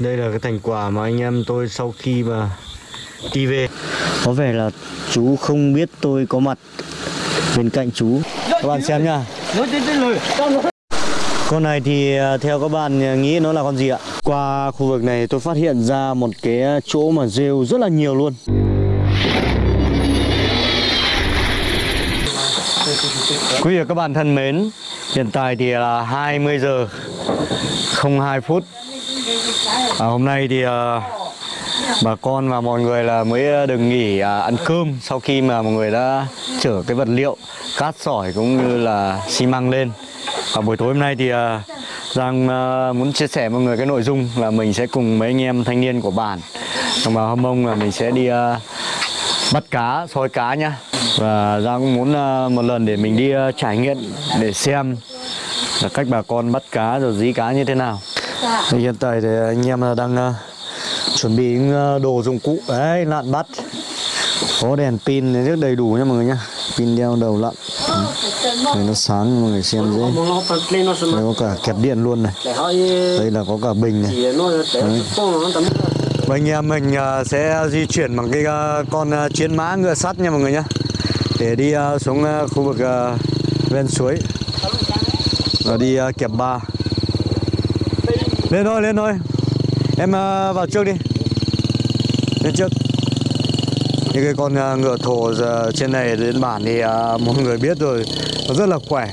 Đây là cái thành quả mà anh em tôi sau khi mà đi về. Có vẻ là chú không biết tôi có mặt bên cạnh chú. Các bạn xem nha. Con này thì à, theo các bạn nghĩ nó là con gì ạ? Qua khu vực này tôi phát hiện ra một cái chỗ mà rêu rất là nhiều luôn. Quý vị và các bạn thân mến Hiện tại thì là 20 giờ 02 phút à, Hôm nay thì à, bà con và mọi người là mới ờ, được nghỉ à, ăn cơm Sau khi mà mọi người đã chở cái vật liệu cát sỏi cũng như là xi măng lên. Và buổi tối hôm nay thì à, Giang à, muốn chia sẻ với mọi người cái nội dung là mình sẽ cùng mấy anh em thanh niên của bản. Đồng bào Hâm Mông là mình sẽ đi à, bắt cá, soi cá nhá. Và Giang cũng muốn à, một lần để mình đi à, trải nghiệm để xem là cách bà con bắt cá rồi dí cá như thế nào. Dạ. hiện tại thì anh em đang uh, chuẩn bị những uh, đồ dụng cụ đấy lặn bắt có đèn pin rất đầy đủ nha mọi người nhá. Pin đeo đầu lặn. Ừ. Để nó sáng mọi người xem dễ. Đây có cả kẹp điện luôn này. Đây là có cả bình này. Đấy. Và anh em mình ờ, sẽ di chuyển bằng cái con chiến mã ngựa sắt nha mọi người nhá. Để đi xuống khu vực ven suối. Và đi kẹp ba lên thôi lên thôi. Em uh, vào trước đi. Lên trước. Những cái con uh, ngựa thổ giờ trên này đến bản thì uh, mọi người biết rồi. Nó rất là khỏe.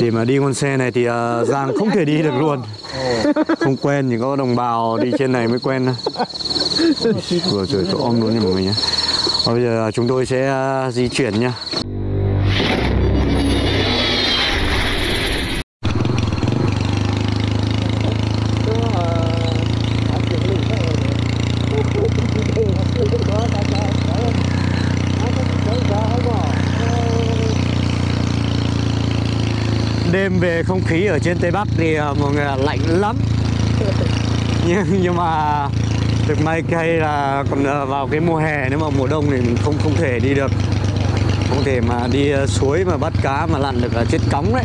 Để mà đi con xe này thì uh, Giang không thể đi được luôn. Không quen thì có đồng bào đi trên này mới quen thôi. Vừa trời tôi om luôn nha mọi người nhé. Bây giờ chúng tôi sẽ uh, di chuyển nha. Đêm về không khí ở trên tây bắc thì ờ, mọi người lạnh lắm. Nhưng nhưng mà thực may cây là còn vào cái mùa hè, nếu mà mùa đông thì mình không không thể đi được. Không thể mà đi ờ, suối mà bắt cá mà lặn được là chết cống đấy.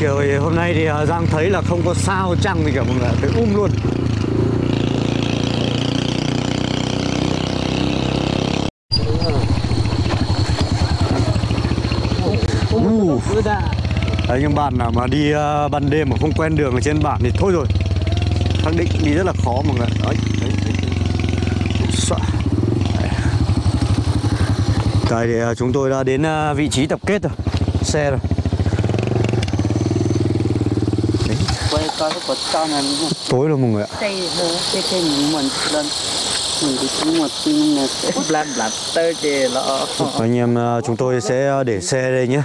Chiều hôm nay thì ờ, Giang thấy là không có sao trăng gì cả mọi người thấy um luôn. Đấy, nhưng bạn nào mà đi uh, ban đêm mà không quen đường ở trên bản thì thôi rồi. Xác định đi rất là khó mọi người đấy, đấy, đấy. Tại thì uh, chúng tôi đã đến uh, vị trí tập kết rồi. Xe rồi. Đấy. tối rồi mọi người ạ. Anh em chúng tôi sẽ để xe đây nhé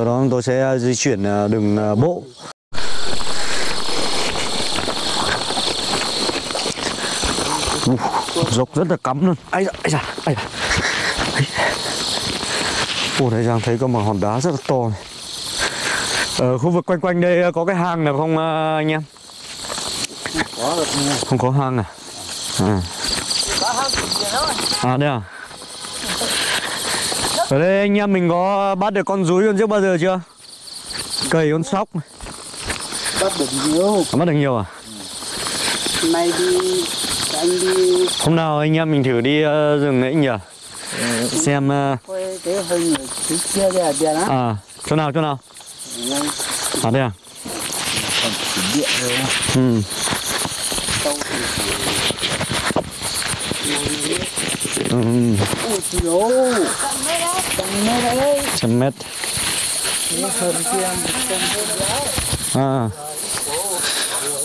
sau đó tôi sẽ di chuyển đường bộ uh, dốc rất là cắm luôn ấy da, ấy da, ấy da. Ồ, đây Giang thấy có một hòn đá rất là to này. Ở khu vực quanh quanh đây có cái hang nào không anh em? Không có hang à? À, à đây à? Ở đây anh em mình có bắt được con rúi con trước bao giờ chưa? Cầy con sóc Bắt được nhiều à, Bắt được nhiều à? Nay đi Anh đi Hôm nào anh em mình thử đi uh, rừng ấy nhỉ? Ừ. Xem uh... Cái kia À, chỗ nào chỗ nào? Ngay À đây à? Ừ Ừ, Trăm mét. Đấy trăm mét À.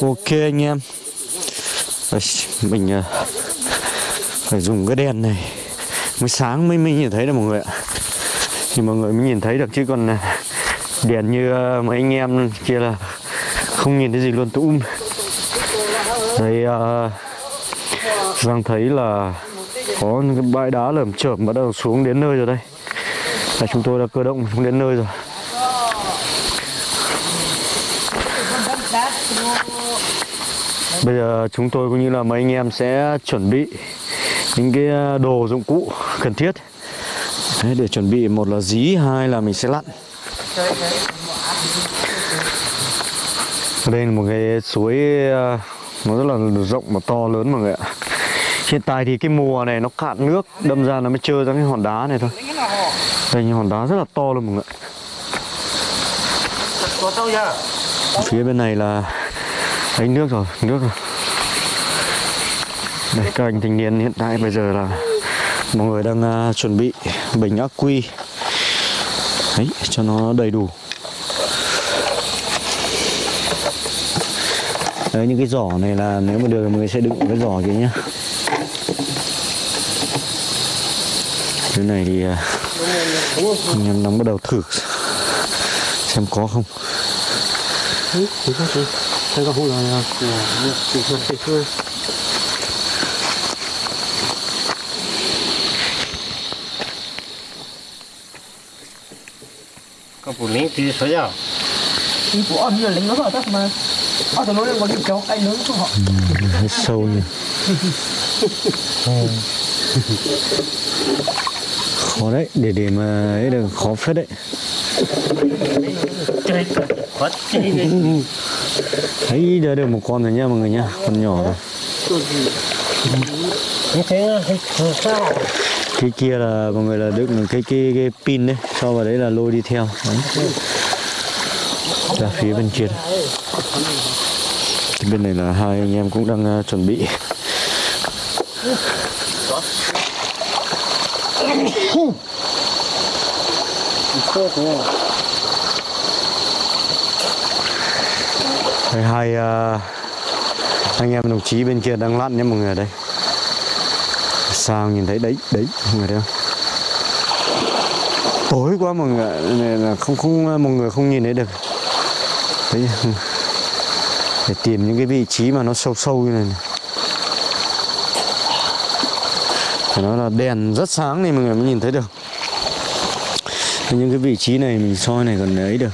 Ok anh em. Mình à, phải dùng cái đèn này. Mới sáng mới mới nhìn thấy được mọi người ạ. Thì mọi người mới nhìn thấy được chứ còn à, Đèn như à, mấy anh em kia là Không nhìn thấy gì luôn tụm. Đây uh, Giang thấy là có những cái bãi đá lởm chởm bắt đầu xuống đến nơi rồi đây. Là chúng tôi đã cơ động xuống đến nơi rồi. Bây giờ chúng tôi cũng như là mấy anh em sẽ chuẩn bị những cái à, đồ dụng cụ cần thiết. Đấy, để chuẩn bị một là dí hai là mình sẽ lặn. Đây là một cái suối à, nó rất là rộng và to lớn mọi người ạ hiện tại thì cái mùa này nó cạn nước đâm ra nó mới trơ ra cái hòn đá này thôi. Đây những hòn đá rất là to luôn mọi người phía bên này là đánh nước rồi nước rồi. Đây các anh thanh niên hiện tại bây giờ là mọi người đang uh, chuẩn bị bình ắc quy. Đấy cho nó đầy đủ. Đấy những cái giỏ này là nếu mà được mọi người sẽ đựng cái giỏ kia nhá. Cái này thì à, anh em đang bắt đầu thử xem có không. Thấy có chỉ chỉ thôi có phụ nữ thì sao giờ đi của ông là lính nó vào tắt mà. Ở tụi nó đang có đi cho cái nướng của họ. Hết sâu nhỉ khó đấy để để mà ấy được khó phết đấy. Thấy đã được một con rồi nha mọi người nha con nhỏ rồi. Thế cái kia là mọi người là đựng cái cái cái pin đấy sau vào đấy là lôi đi theo. Đấy. ra phía bên kia. Bên này là hai anh em cũng đang uh, chuẩn bị. Đây, hai uh, anh em đồng chí bên kia đang lặn nhé mọi người đây. Sao nhìn thấy đấy đấy mọi người thấy không? Tối quá mọi người này là không không mọi người không nhìn thấy được. Đấy để tìm những cái vị trí mà nó sâu sâu như này, này. phải nói là đèn rất sáng thì mọi người mới nhìn thấy được những cái vị trí này mình soi này còn ấy được.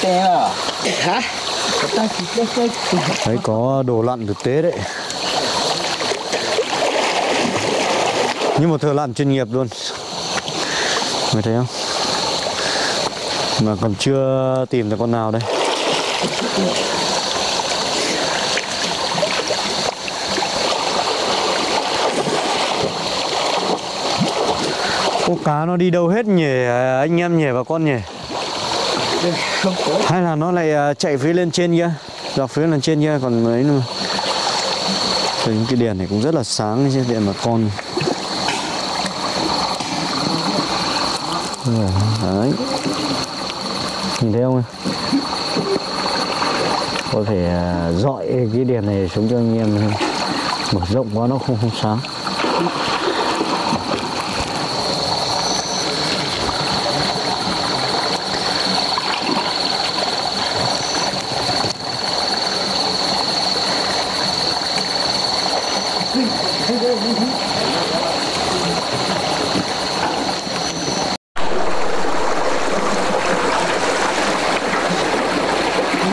Té à. Hả? Ta chỉ cái cái đấy có đồ lặn thực tế đấy. Như một thợ lặn chuyên nghiệp luôn. Người thấy không? Mà còn chưa tìm được con nào đây Ô cá nó đi đâu hết nhỉ? À, anh em nhỉ và con nhỉ? Hay là nó lại à, chạy phía lên trên kia? Dọc phía lên trên kia còn ấy nữa Rồi những cái đèn này cũng rất là sáng chứ, đèn mà con. Đấy. Nhìn thấy không có thể à, dọi cái đèn này xuống cho anh em mở rộng quá, nó không không sáng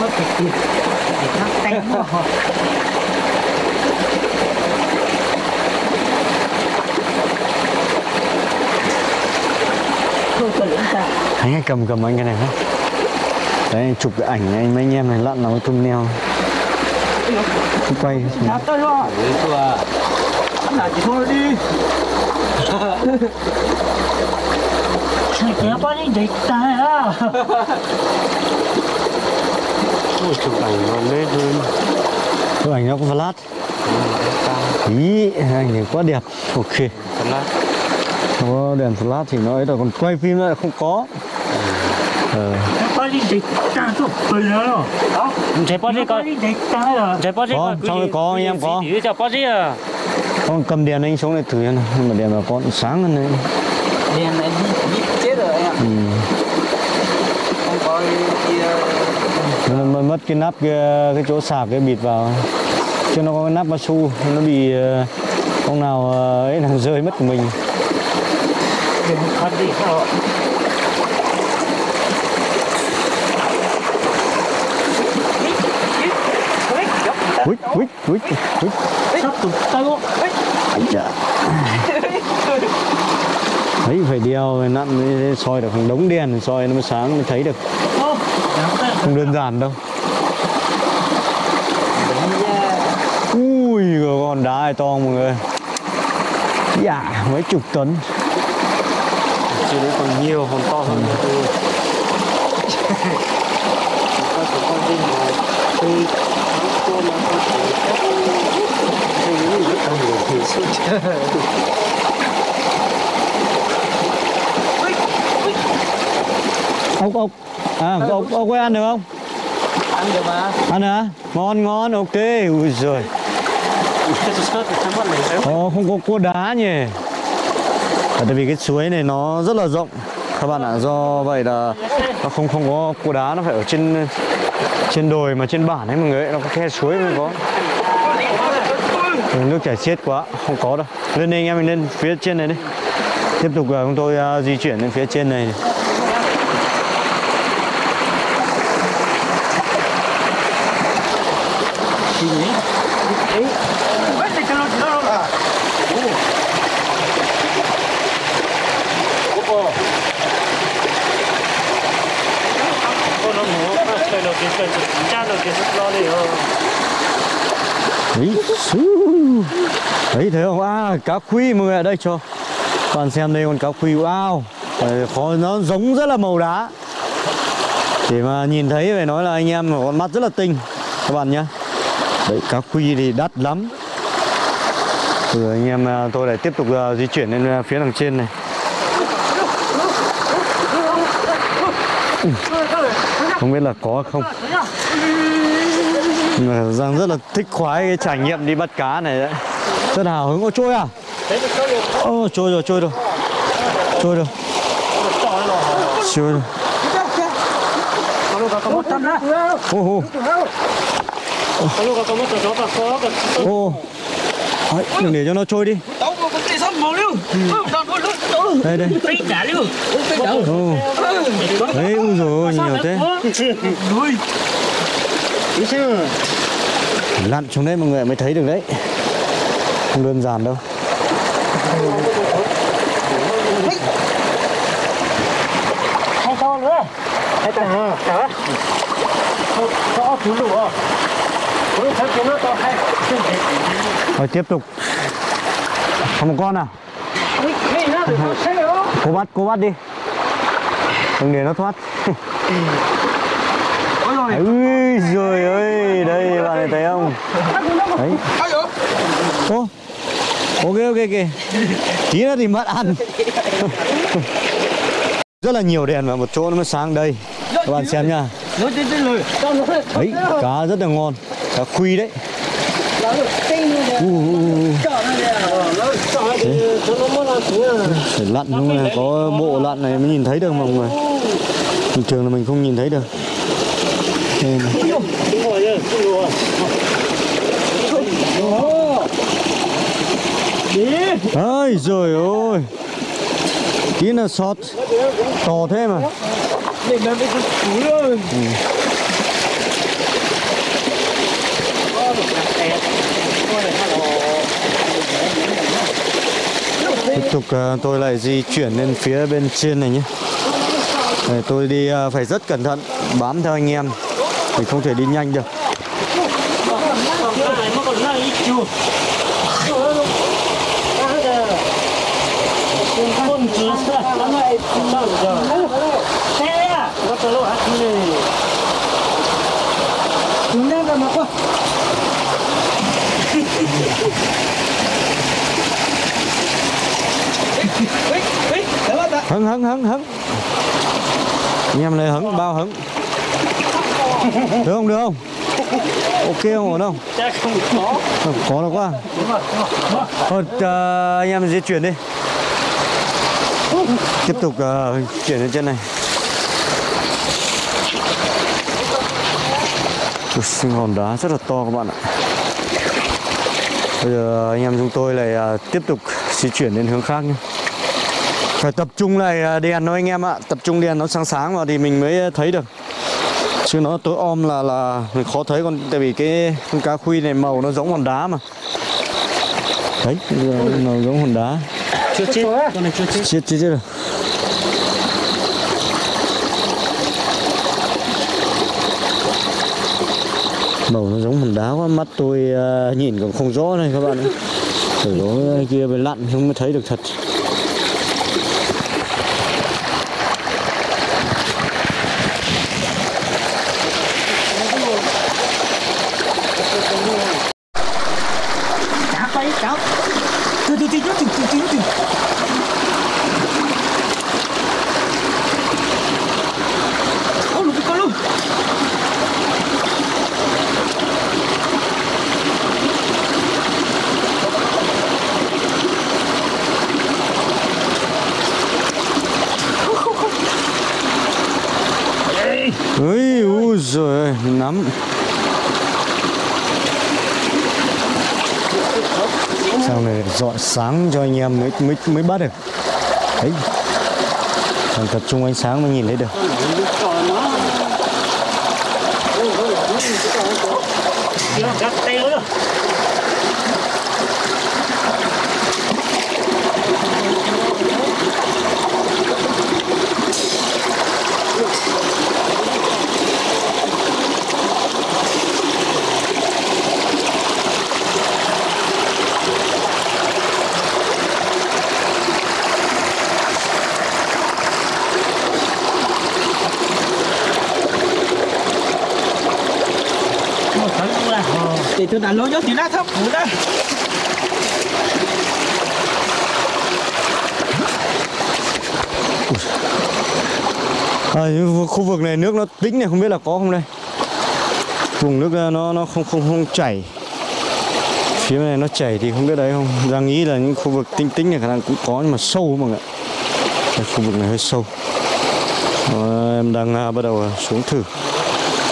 mất cái tiền để thắt tay nó họ thôi cần lính ta cầm anh cái này không đấy anh chụp cái ảnh anh mấy anh em này lặn nó tung neo quay. À ôi chụp ảnh nó lên hơn. Chụp ảnh nó có flash. Ý ảnh này quá đẹp. Ok. Có đèn flash thì nó ấy rồi còn quay phim lại không có ờ địch ta chụp bình nữa rồi đó chạy bao nhiêu bao con. nhiêu địch ta rồi chạy bao nhiêu Có, anh em có. à. Con cầm đèn anh xuống này thử xem nào mà đèn mà con sáng hơn đấy. Đèn này đi đi chết rồi em ừ. không có kia nó mất- mất cái nắp cái, cái chỗ sạc cái bịt vào. Chứ nó có cái nắp cao su nó bị ờ, con nào ờ, ấy làm rơi mất của mình. Đừng khó đi sao Ui, ui, ui, ui. Sắp. Đấy phải đeo nặn soi được hàng đống đèn soi nó mới sáng mới thấy được. Không đơn giản đâu. Ui con đá này to mọi người. Dạ mấy chục tấn. Chứ đấy còn nhiều, còn to hơn nữa tôi. Có con là ốc ốc. À ốc ốc có ăn được không? Ăn được mà. ăn hả? Ngon ngon ok. Ui sao Ồ, không có cua đá nhỉ? À, tại vì cái suối này nó rất là rộng. Các bạn ạ do vậy là nó không không có cua đá nó phải ở trên trên đồi mà trên bản ấy mọi người nó có khe suối mới có? Nước chảy xiết quá không có đâu. Lên đây anh em mình lên phía trên này đi. Tiếp tục à, chúng tôi uh, di chuyển lên phía trên này Con nó ngủ Trời nó kìa trời Cha nó kìa sức lo đi ờ Đấy, xú. Đấy thấy không? À, cá khuy mọi người ở đây cho. Các bạn xem đây con cá khuy. Wow. Khó nó giống rất là màu đá. Để mà nhìn thấy phải nói là anh em con mắt rất là tinh. Các bạn nhé đấy cá khuy thì đắt lắm. Rồi anh em à, tôi lại tiếp tục à, di chuyển lên à, phía đằng trên này. Không biết là có không? Giang rất là thích khoái cái trải nghiệm đi bắt cá này đấy. Rất hào hứng. Ô trôi à? Ô trôi rồi trôi rồi. Trôi rồi. Trôi rồi. Ô ô. Ô. Đấy, đừng để cho nó trôi đi. Đâu. đây đây. Đấy ui rồi nhiều thế Ý chứ. Lặn xuống đấy mọi người mới thấy được đấy. Không đơn giản đâu. Hay to nữa. Hay to hả? Hả? Có thứ hay. Rồi tiếp tục. Còn một con à? Thấy không cô bắt cô bắt đi. Đừng để nó thoát ui rồi ơi đây bạn này thấy không đấy ô ok ok ok tí nữa thì mất ăn rất là nhiều đèn và một chỗ nó mới sáng đây các bạn xem nha đấy cá rất là ngon cá khuy đấy Nó được tinh luôn. u, u, u. Chọn nó đây. Nó chọn thì cho nó mất là xuống. phải lặn không này có bộ lặn này mới nhìn thấy được mọi người bình thường là mình không nhìn thấy được đây này. Rồi ơi. Rồi ôi tí là sọt, to thế mà. Tiếp tục à, tôi lại di chuyển lên phía bên trên này nhé. Để tôi đi à, phải rất cẩn thận bám theo anh em mình không thể đi nhanh được. Này hứng hứng hứng hứng. Anh em này hứng, bao hứng được không được không? Ok không ổn không? Chắc không có. Không, có đâu quá. Thôi à, anh em di chuyển đi. Tiếp tục à, chuyển lên trên này. Ui, sinh hòn đá rất là to các bạn ạ. Bây giờ anh em chúng tôi lại à, tiếp tục di chuyển lên hướng khác nhé. Phải tập trung lại à, đèn thôi anh em ạ. Tập trung đèn nó sáng sáng vào thì mình mới thấy được chứ nó tối om là là khó thấy con tại vì cái con cá khuy này màu nó giống hòn đá mà. Đấy màu giống hòn đá. Chưa chết. Con này chưa chết. Chết chết chết rồi. Màu nó giống hòn đá quá mắt tôi à, nhìn còn không rõ này các bạn ạ ở đó kia phải lặn không mới thấy được thật Cá quay cá Từ từ từ từ từ từ từ từ Ô lục con luôn ơi ui rồi nắm sau này dọn sáng cho anh em mới mới mới bắt được. Đấy. Còn tập trung ánh sáng mới nhìn thấy được. Chưa gắt tay nữa một tấn là Để tôi đánh lối cho tí nát thấp Ủa đây. À, khu vực này nước nó tĩnh này không biết là có không đây? Vùng nước ờ, nó nó không không không chảy. Phía này nó chảy thì không biết đấy không? Ra nghĩ là những khu vực tinh tĩnh này khả năng cũng có nhưng mà sâu mọi người ạ. Khu vực này hơi sâu. Ờ, em đang à, bắt đầu à, xuống thử.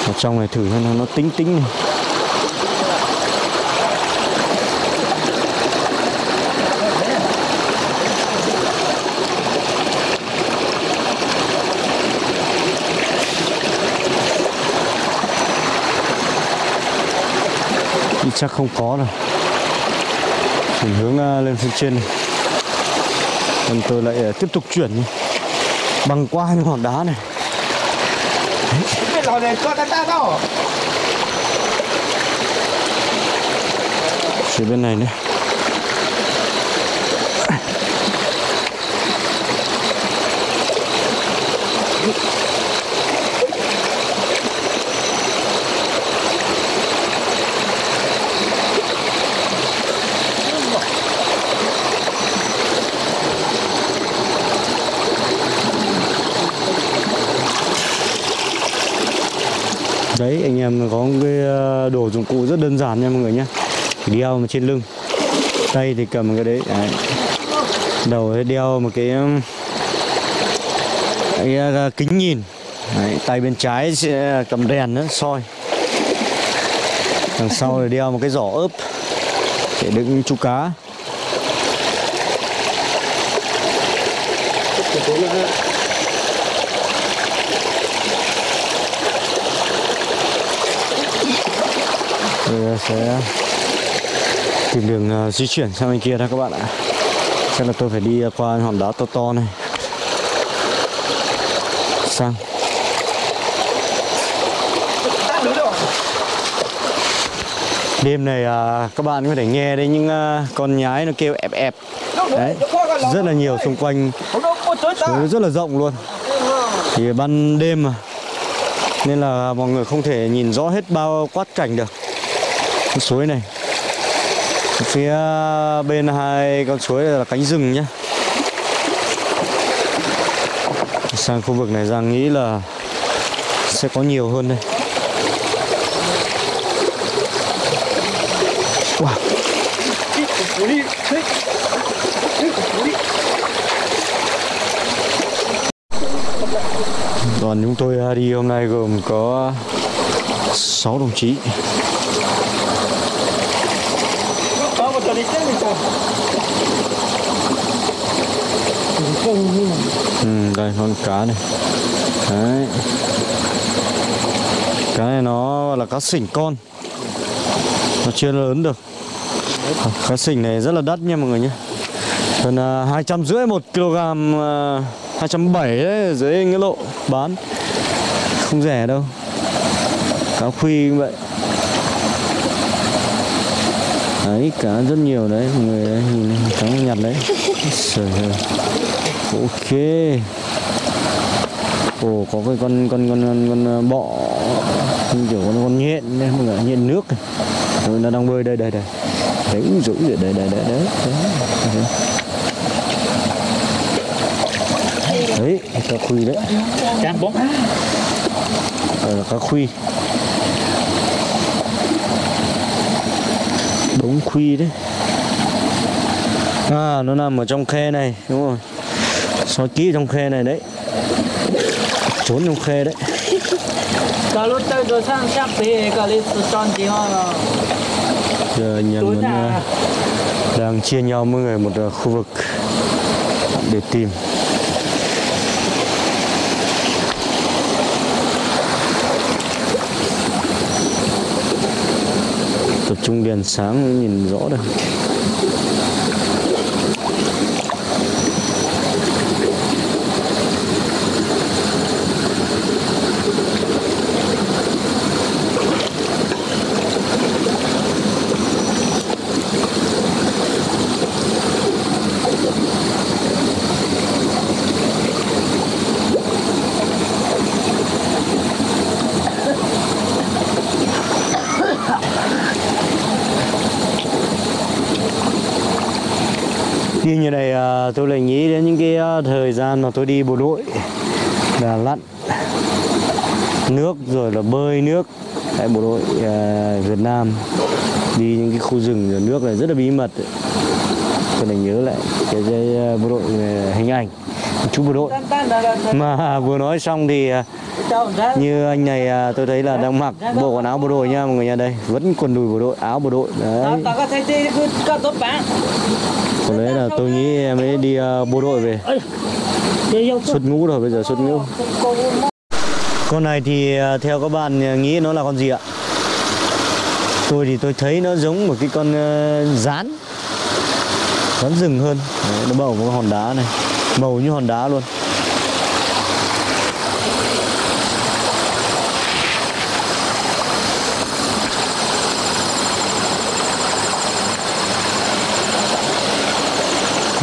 Ở trong này thử xem nó nó tính tính này chắc không có đâu. Chuyển hướng à, lên phía trên này còn tôi lại à, tiếp tục chuyển đi. Băng qua những hòn đá này. Lò này có phía bên này nữa. Đấy anh em có một cái ờ, đồ dụng cụ rất đơn giản nha mọi người nhé đeo mà trên lưng tay thì cầm cái đấy, đấy. đầu thì đeo một cái cái ờ, kính nhìn đấy. tay bên trái sẽ cầm đèn nữa soi đằng sau thì đeo một cái giỏ ướp để đựng chú cá tôi ờ, sẽ tìm đường ờ, di chuyển sang bên kia đó các bạn ạ. Chắc là tôi phải đi ờ, qua hòn đá to to này. Sang. Đêm này à, các bạn có thể nghe đấy những à, con nhái nó kêu ẹp ẹp. Đấy rất là nhiều xung quanh. Nó rất là rộng luôn. Thì ban đêm mà. Nên là mọi người không thể nhìn rõ hết bao quát cảnh được con suối này. Phía bên hai con suối là cánh rừng nhé sang khu vực này Giang nghĩ là sẽ có nhiều hơn đây. Wow. Đoàn chúng tôi đi hôm nay gồm có 6 đồng chí. Có đi chết mình sao ừ, Đây con cá này. Đấy. Cái này nó là cá sỉnh con. Nó chưa lớn được. Cá sỉnh này rất là đắt nha mọi người nhé. Gần à, hai trăm rưỡi một kg à, hai trăm bảy dưới nghĩa lộ bán. Không rẻ đâu. Cá khuy cũng vậy đấy cá rất nhiều đấy mọi người đấy, nhìn cá nhặt đấy Trời ơi. ok ồ có cái con con con con, con bọ như kiểu con con nhện đấy mọi người nhện nước này. Rồi nó đang bơi đây đây đây đấy rũ rồi đây đây đây đấy đấy, cá khuy đấy Chán bóng. Là cá khuy Đống khuy đấy. À nó nằm ở trong khe này Đúng rồi. Soi kỹ trong khe này đấy. Trốn trong khe đấy. Giờ là ờ, đang chia nhau mỗi người một ờ, khu vực để tìm trung đèn sáng mới nhìn rõ được đi như này à, tôi lại nghĩ đến những cái à, thời gian mà tôi đi bộ đội là lặn nước rồi là bơi nước tại bộ đội uh, Việt Nam. Đi những cái khu rừng rồi nước này rất là bí mật. Ấy. tôi lại nhớ lại cái, cái à, bộ đội à, hình ảnh chú bộ đội. Mà vừa nói xong thì như anh này tôi thấy là đang mặc bộ quần áo bộ đội nha mọi người nha. Đây vẫn quần đùi bộ đội áo bộ đội. Đấy tao đấy là tôi nghĩ em ấy đi ờ, bộ đội về. Xuất ngũ rồi bây giờ xuất ngũ. Con này thì ờ, theo các bạn ờ, nghĩ nó là con gì ạ? Tôi thì tôi thấy nó giống một cái con à, rán. Rán rừng hơn. Đấy, nó bầu một hòn đá này. Màu như hòn đá luôn.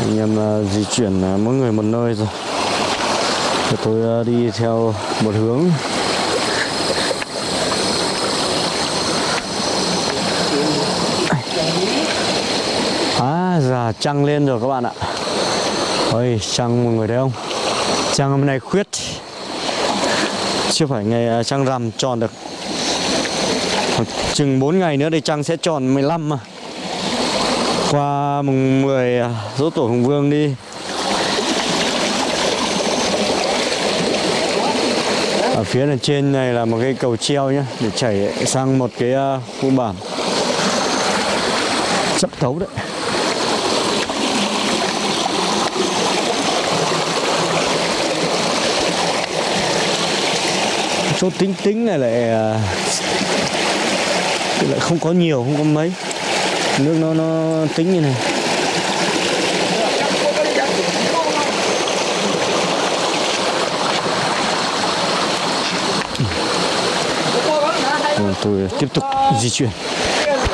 Anh em à, di chuyển à, mỗi người một nơi rồi. Thì tôi à, đi theo một hướng. À già trăng lên rồi các bạn ạ. Ôi, trăng mọi người thấy không? Trăng hôm nay khuyết. Chưa phải ngày trăng rằm tròn được. Chừng 4 ngày nữa thì trăng sẽ tròn 15 mà. Qua mùng 10 dỗ à, tổ Hùng Vương đi. Ở phía này trên này là một cái cầu treo nhá Để chảy sang một cái à, khu bản Sắp thấu đấy. Chỗ tính tính này lại à, lại không có nhiều, không có mấy. Nước nó nó tính như này. Rồi tôi tiếp tục di chuyển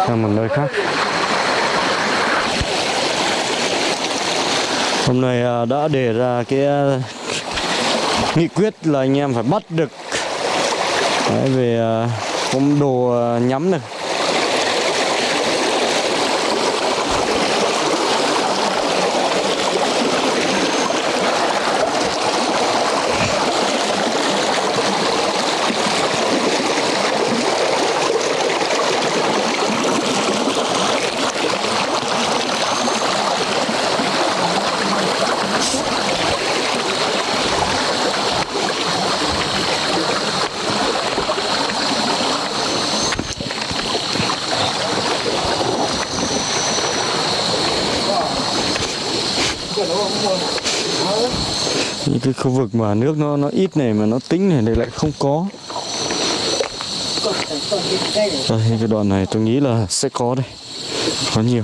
sang một nơi khác. Hôm nay à, đã đề ra cái à, nghị quyết là anh em phải bắt được. Đấy, về à, cũng đồ nhắm được những cái khu vực mà nước nó nó ít này mà nó tính này thì lại không có. Đây, cái đoạn này tôi nghĩ là sẽ có đây. Có nhiều.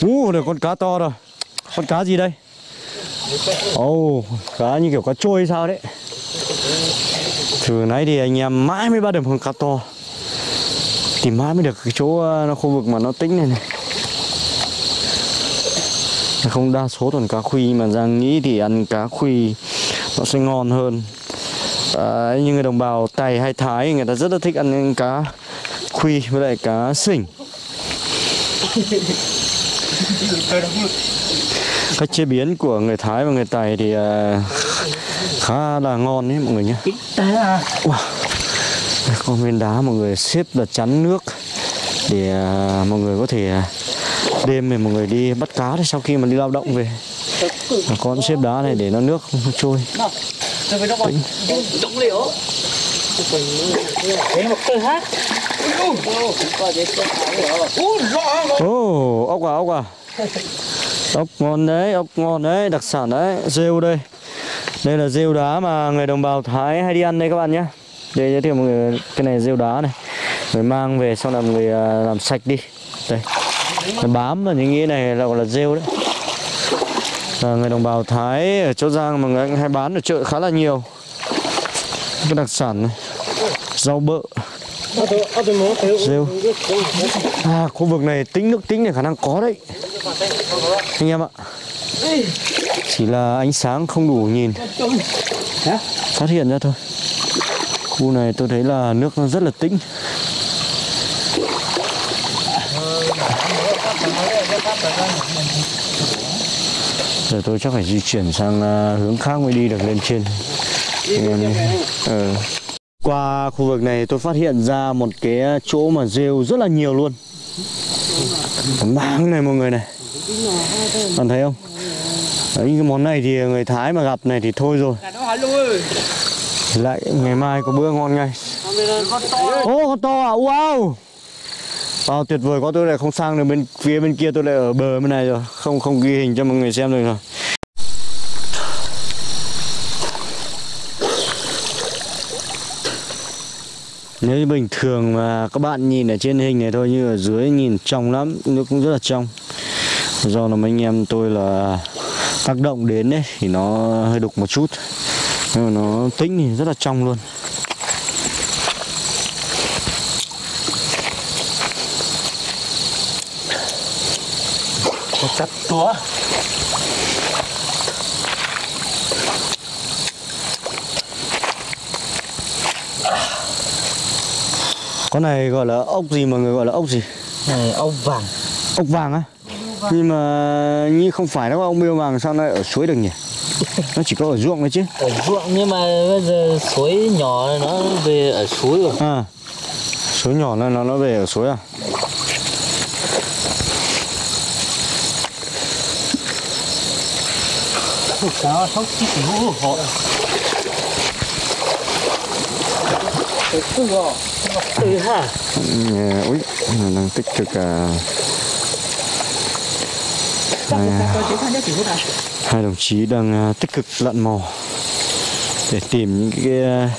Ú, được con cá to rồi. Con cá gì đây? Ồ, oh, cá như kiểu cá trôi sao đấy. Từ nãy thì anh em mãi mới bắt được con cá to Tìm mãi mới được cái chỗ ờ, nó khu vực mà nó tính này này Không đa số toàn cá khuy mà Giang nghĩ thì ăn cá khuy nó sẽ ngon hơn à, Như người đồng bào Tày hay Thái người ta rất là thích ăn cá khuy với lại cá sỉnh cách chế biến của người Thái và người Tày thì à, khá là ngon đấy mọi người nhé à. wow. Con viên đá mọi người xếp là chắn nước để à, mọi người có thể à, đêm này mọi người đi bắt cá đấy sau khi mà đi lao động về. Con xếp đá này để nó nước không trôi. Tính. với nó hát. Ốc à, ốc à. Ốc ngon đấy, ốc ngon đấy, đặc sản đấy. Rêu đây. Đây là rêu đá mà người đồng bào Thái hay đi ăn đây các bạn nhé. Đây giới thiệu mọi người Cái này rêu đá này. Người mang về xong là người à, làm sạch đi. Đây. Nó bám vào những cái này là gọi là rêu đấy. Là người đồng bào Thái ở chỗ Giang mà người hay bán ở chợ khá là nhiều. Cái đặc sản này. Rau bợ. Rêu. À khu vực này tính nước tính này khả năng có đấy. Anh em ạ. Chỉ là ánh sáng không đủ nhìn. Phát hiện ra thôi. Khu này tôi thấy là nước nó rất là tĩnh. Giờ tôi chắc phải di chuyển sang à, hướng khác mới đi được lên trên. Em Qua khu vực này tôi phát hiện ra một cái chỗ mà rêu rất là nhiều luôn. Máng này mọi người này Bạn thấy không? Đấy, cái món này thì người Thái mà gặp này thì thôi rồi. Lại ngày mai có bữa ngon ngay. Ô con to à, wow! Wow tuyệt vời quá tôi lại không sang được bên phía bên kia tôi lại ở bờ bên này rồi. Không không ghi hình cho mọi người xem được rồi. Nếu như bình thường mà các bạn nhìn ở trên hình này thôi như ở dưới nhìn trong lắm, nước cũng rất là trong. Do là mấy anh em tôi là tác động đến đấy thì nó hơi đục một chút. Nhưng mà nó tĩnh thì rất là trong luôn. Chặt túa. Con này gọi là ốc gì mà người gọi là ốc gì? Này ông vàng. Ốc vàng á? Nhưng mà như không phải nó ốc miêu vàng sao lại ở suối được nhỉ? Nó chỉ có ở ruộng thôi chứ. Ở ruộng nhưng mà bây giờ suối nhỏ nó về ở suối rồi. À. Suối nhỏ này nó nó về ở suối à? Cá sóc chít lũ họ. Ha. Ừ, Ui, nó đang tích cực à, hai, hai đồng chí đang à, tích cực lặn mò để tìm những cái à,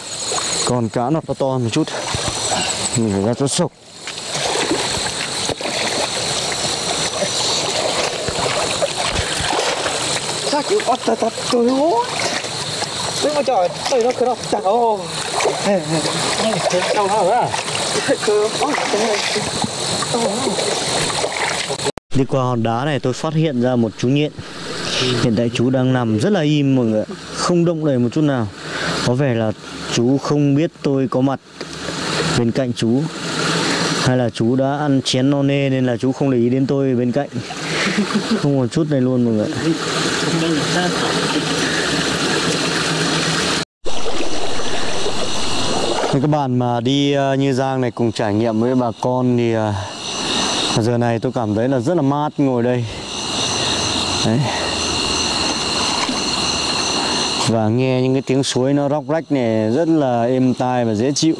con cá nó to to một chút mình phải ra chỗ sộc Sao chịu bắt ta ta tôi hố. Tôi mà trời, tôi nó cứ nó chặt ô. Đâu hả? Cứ bắt đi qua hòn đá này tôi phát hiện ra một chú nhện. Hiện tại chú đang nằm rất là im mọi người không động đậy một chút nào. Có vẻ là chú không biết tôi có mặt bên cạnh chú, hay là chú đã ăn chén no nê nên là chú không để ý đến tôi bên cạnh. Không một chút này luôn mọi người các bạn mà đi ờ, như Giang này cùng trải nghiệm với bà con thì ờ, Dạ, giờ này tôi cảm thấy là rất là mát ngồi đây. Đấy. Và nghe những cái tiếng suối nó róc rách này rất là êm tai và dễ chịu.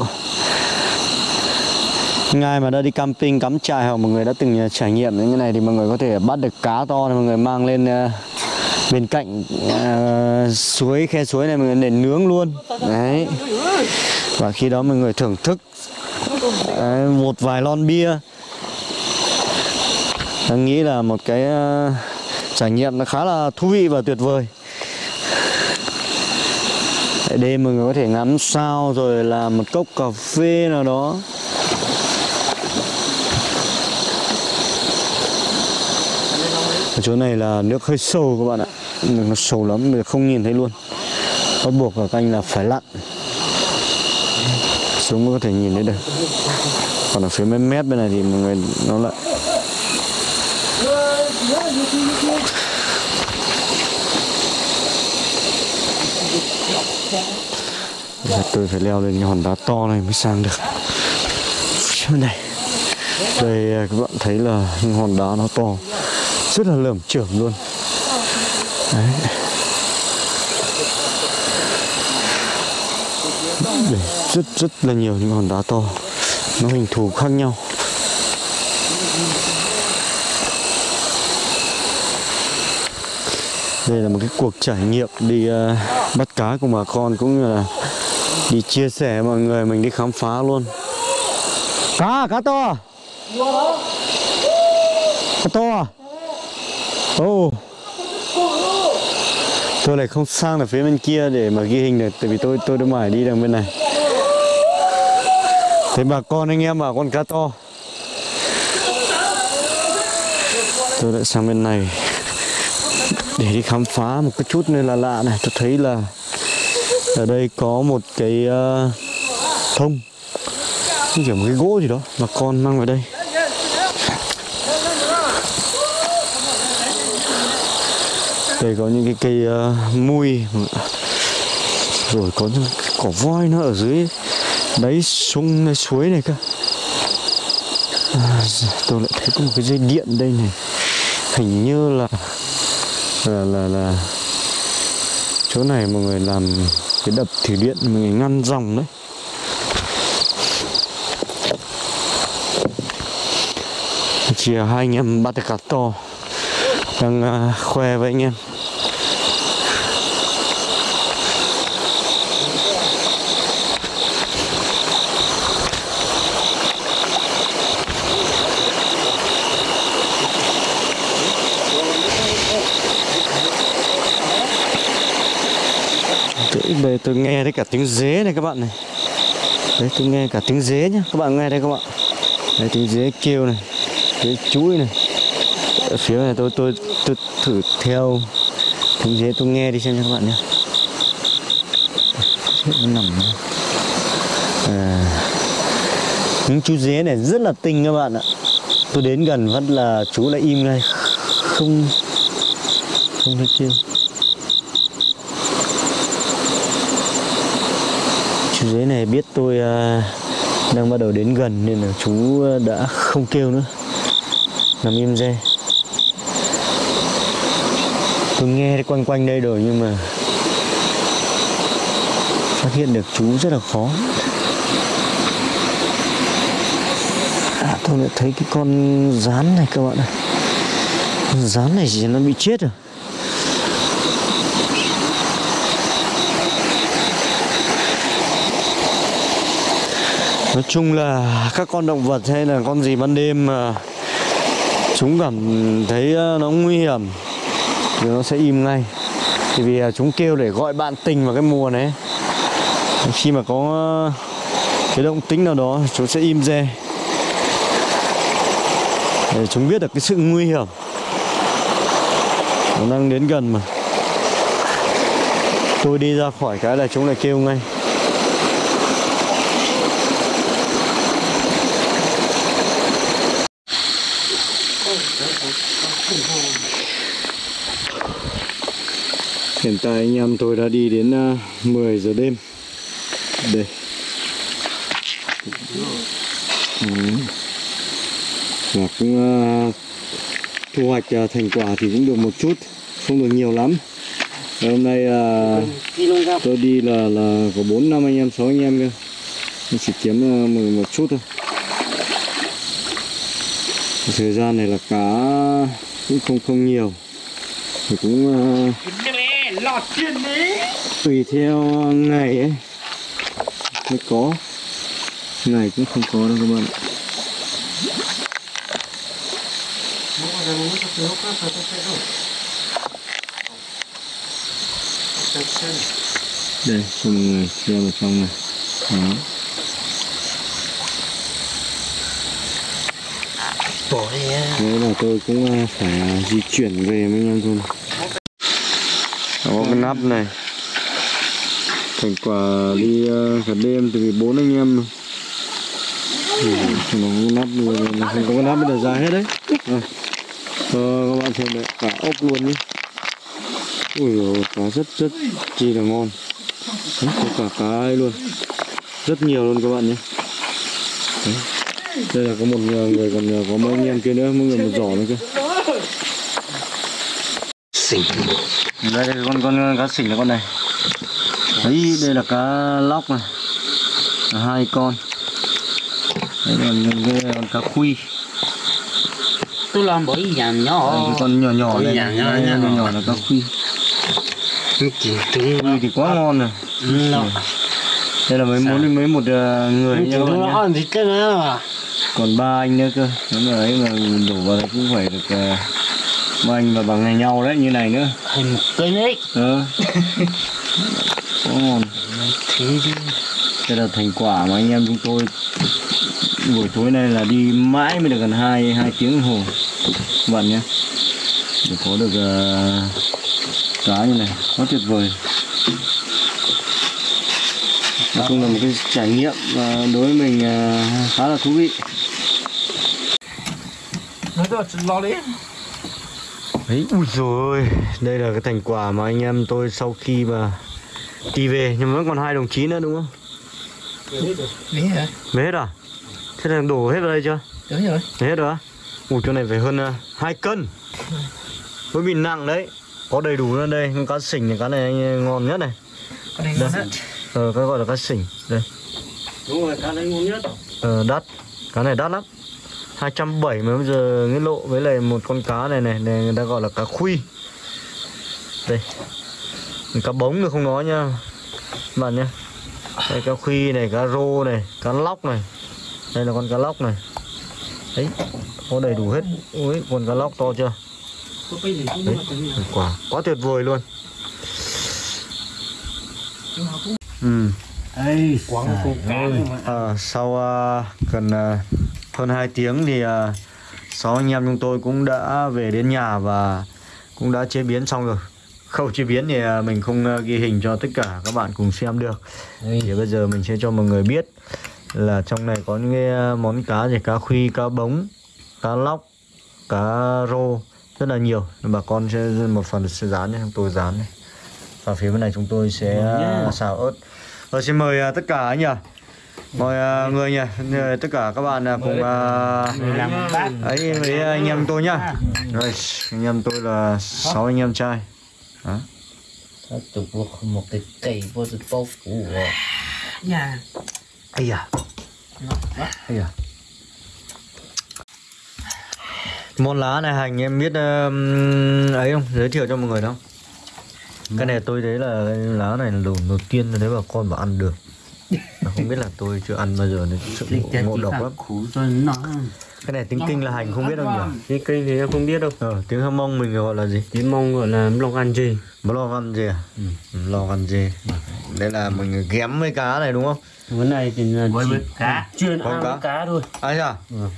Ngay mà đã đi camping cắm trại hoặc mọi người đã từng à, trải nghiệm những cái này thì mọi người có thể bắt được cá to này mọi người mang lên à, bên cạnh uh, suối khe suối này mọi người để nướng luôn. Đấy. Và khi đó mọi người thưởng thức đấy, một vài lon bia. Em nghĩ là một cái ờ, trải nghiệm nó khá là thú vị và tuyệt vời. Tại đêm mọi người có thể ngắm sao rồi là một cốc cà phê nào đó. Ở chỗ này là nước hơi sâu các bạn ạ. Nước nó sâu lắm, mình không nhìn thấy luôn. Bắt buộc cả canh là phải lặn. Xuống mới có thể nhìn thấy được. Còn ở phía mấy mét bên này thì mọi người nó lại Dạ, tôi phải leo lên cái hòn đá to này mới sang được. Bên này. Đây các bạn thấy là những hòn đá nó to. Rất là lởm chởm luôn. Đấy. Đây, rất rất là nhiều những hòn đá to. Nó hình thù khác nhau. Đây là một cái cuộc trải nghiệm đi uh, bắt cá của bà con cũng như là đi chia sẻ với mọi người mình đi khám phá luôn. Cá, à, cá to. À? Cá to à? ô oh. Tôi lại không sang ở phía bên kia để mà ghi hình được tại vì tôi tôi đã mải đi đằng bên này. Thế bà con anh em bà con cá to. Tôi lại sang bên này để đi khám phá một cái chút nơi là lạ này tôi thấy là ở đây có một cái uh, thông. Như kiểu một cái gỗ gì đó mà con mang vào đây. Đây có những cái cây uh, mui. Rồi có những cỏ voi nó ở dưới đáy sông đáy suối này cơ. À, tôi lại thấy có một cái dây điện đây này. Hình như là là là là. Chỗ này mọi người làm cái đập thủy điện mọi người ngăn dòng đấy. Chỉ hai anh em bắt cá to. Đang uh, khoe với anh em. Trình bây tôi nghe thấy cả tiếng dế này các bạn này. Đấy tôi nghe cả tiếng dế nhá. Các bạn nghe đây các bạn. Đấy tiếng dế kêu này Tiếng chuỗi này. Ở phía này tôi tôi tôi thử theo tiếng dế tôi nghe đi xem nha các bạn nhé nó nằm à, những chú dế này rất là tinh các bạn ạ. Tôi đến gần vẫn là chú lại im ngay. Không không thấy kêu dưới này biết tôi à, đang bắt đầu đến gần nên là chú đã không kêu nữa. Nằm im re tôi nghe quanh quanh đây rồi nhưng mà phát hiện được chú rất là khó. À tôi lại thấy cái con rán này các bạn ạ. Con rán này thì nó bị chết rồi. Nói chung là các con động vật hay là con gì ban đêm mà chúng cảm thấy ờ, nó nguy hiểm thì nó sẽ im ngay. Thì vì ờ, chúng kêu để gọi bạn tình vào cái mùa này khi mà có ờ, cái động tính nào đó, chúng sẽ im re. Để chúng biết được cái sự nguy hiểm nó đang đến gần mà. Tôi đi ra khỏi cái là chúng lại kêu ngay. Hiện tại anh em tôi đã đi đến ờ, uh, 10 giờ đêm. Đây. Và cũng uh, thu hoạch uh, thành quả thì cũng được một chút Không được nhiều lắm. Và Hôm nay uh, tôi đi là là có 4 năm anh em, 6 anh em cơ. Mình chỉ kiếm uh, một, một chút thôi. Thời gian này là cá cũng không không nhiều. Thì cũng uh, lọt trên đấy tùy theo ngày ấy mới có. Ngày cũng không có đâu các bạn ạ. đây cho mọi người xem vào trong này. Đó. Bỏ đi Thế là tôi cũng ờ, phải ờ, di chuyển về với anh em thôi cái nắp này. Thành quả đi ờ, cả đêm từ bốn anh em. Ừ, cái nắp là không có cái nắp bây giờ ra hết đấy. À. Ờ, các bạn xem đấy, cả ốc luôn nhé. Ui dồi, cá rất rất chi là ngon. Đấy, Có cả cá ấy luôn. Rất nhiều luôn các bạn nhé. Đấy. Đây là có một người còn có mấy anh em kia nữa, mỗi người một giỏ nữa cơ. Xỉn đây đây con con cá xỉn là con này. Đấy đây là cá lóc này. Là hai con. Đây là cái con cá khuy tôi làm bởi đây, nhỏ. Cái con nhỏ nhỏ này. dạ, Đây, dạ. nhỏ nhỏ. là cá khuy khuy thì quá ngon rồi. Nó đây là mấy muốn mấy một ờ, người nha các bạn nhé nó còn ba anh nữa cơ. Nếu mà ấy mà đổ vào thì cũng phải được ờ, ba anh và bằng ngày nhau đấy như này nữa. Thành một cây đấy. Ờ. Quá ngon thế đi đây là thành quả mà anh em chúng tôi buổi tối nay là đi mãi mới được gần hai hai tiếng đồng hồ. Các bạn nhé. Để có được uh, cá như này. Quá tuyệt vời. Nói chung là một cái trải nghiệm ờ, đối với mình ờ, khá là thú vị. Nó cho lo đi Đấy, ui rồi đây là cái thành quả mà anh em tôi sau khi mà đi về nhưng mà vẫn còn hai đồng chí nữa đúng không? đi hả? Về hết à? Thế là đổ hết vào đây chưa? đúng rồi. Về hết rồi á? Ui chỗ này phải hơn uh, 2 cân. Mới bị nặng đấy. Có đầy đủ nữa đây, cá sình này, cá này ngon nhất này. Con này ngon hết Ờ, cái gọi là cá sình. Đây, đúng rồi cá đấy ngon nhất. Ờ, đắt. Cá này đắt lắm 270 mà bây giờ cái lộ với lại một con cá này này, này người ta gọi là cá khuy. Đây Cá bống thì không nói nha Các bạn nhé Đây cá khuy này, cá rô này, cá lóc này. Đây là con cá lóc này. Đấy, có đầy đủ hết. Ui, con cá lóc to chưa? Đấy, quả quá tuyệt vời luôn. Ừ. Ấy quăng con cá mà À, sau à, gần à, hơn 2 tiếng thì à, sáu anh em chúng tôi cũng đã về đến nhà và cũng đã chế biến xong rồi. Khâu chế biến thì à, mình không à, ghi hình cho tất cả các bạn cùng xem được. Thì bây giờ mình sẽ cho mọi người biết là trong này có những cái món cá gì cá khuy, cá bống, cá lóc, cá rô rất là nhiều. Bà con sẽ một phần sẽ rán nhé, tôi rán này. Và phía bên này chúng tôi sẽ xào ớt. Rồi xin mời tất cả anh nhỉ. Mời à, người nhỉ, tất cả các bạn à, cùng à, bát ấy với anh em tôi nhá. Rồi, anh em tôi là sáu anh em trai. Đó. Tục một cái cây vô sự bao phủ nhà Ây da. Ây da. Món lá này hành em biết um, ấy không? Giới thiệu cho mọi người đâu. Cái này tôi thấy là lá này là đầu, tiên thấy bà con bảo ăn được. Mà không biết là tôi chưa ăn bao giờ nên sợ lịch ngộ, ngộ độc lắm. khủ cho nó Cái này tiếng kinh là hành không biết đâu nhỉ? cái cây thì em không biết đâu Ờ, tiếng Hâm Mông mình gọi là gì? tiếng mong gọi là lòng ăn gì Lo ăn gì à? Ừ. Lo ăn gì? Đây là mình ghém với cá này đúng không? cái này thì là với chỉ với cá chuyên ăn cá. cá thôi Ai à? Ừ.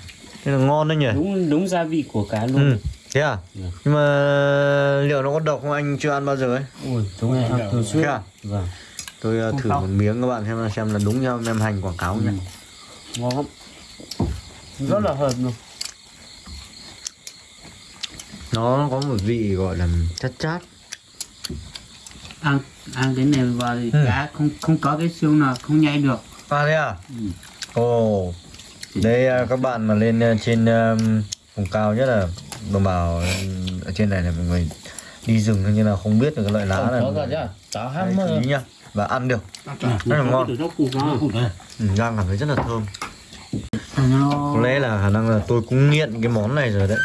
Thế là ngon đấy nhỉ? đúng đúng gia vị của cá Ừ. luôn Thế à? Ừ. Nhưng mà liệu nó có độc không anh chưa ăn bao giờ ấy? ui chúng em ăn thường xuyên Thế à? vâng Tôi uh, thử một miếng các bạn xem là xem là đúng theo em hành quảng cáo nhỉ? ngon lắm rất là hợp luôn Nó có một vị gọi là chát chát. ăn ăn cái này vào thì Ừ. cá không không có cái xương nào không nhai được À thế à? Ừ. Ồ. Đây uh, các bạn mà lên uh, trên um, vùng cao nhất là đồng bào um, ở trên này là mọi người đi rừng nhưng là không biết được cái loại lá này. có cả chứ Đấy, chú ý nhá và ăn được. Rất là ngon. ừ, đang cảm thấy rất là thơm. Có lẽ là khả năng là tôi cũng nghiện cái món này rồi đấy.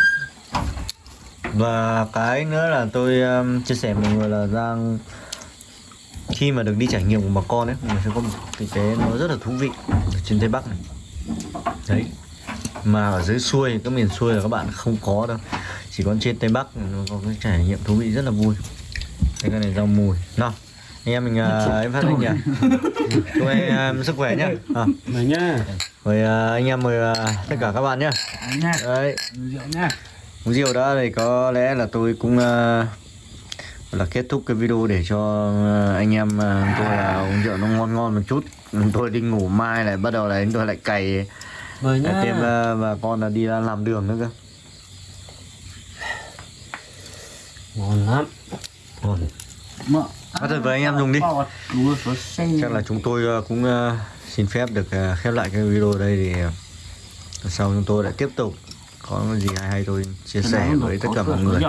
Và cái nữa là tôi um, chia sẻ mọi người là đang khi mà được đi trải nghiệm của bà con ấy mình sẽ có một cái cái nó rất là thú vị ở trên tây bắc này. Đấy. Mà ở dưới xuôi các miền xuôi là các bạn không có đâu. Chỉ có trên tây bắc nó có cái trải nghiệm thú vị rất là vui. Cái này rau mùi. Nào anh em mình uh, em phát anh nhỉ? Chúc anh em sức khỏe nhá. À, mời nhá. Mời uh, anh em mời uh, tất cả các bạn nhá. Đấy. Rượu nha uống rượu đó thì có lẽ là tôi cũng uh, là kết thúc cái video để cho anh em tôi là uống rượu nó ngon ngon một chút. Tôi đi ngủ mai lại bắt đầu là tôi lại cày. Nhá. Thêm bà con là đi ra làm đường nữa cơ. Ngon lắm. Ngon. Mợ. Bắt đầu với anh em dùng đi. Chắc là chúng tôi uh, cũng uh, xin phép được uh, khép lại cái video đây thì sau chúng tôi lại tiếp tục có gì hay hay tôi chia sẻ với tất cả mọi người.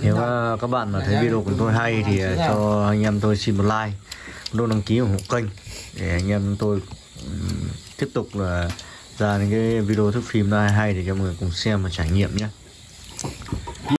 Nếu các bạn mà thấy video của tôi hay thì cho anh em tôi xin một like, nút đăng ký ủng hộ kênh để anh em tôi tiếp tục là ra những cái video thức phim hay hay để cho mọi người cùng xem và trải nghiệm nhé.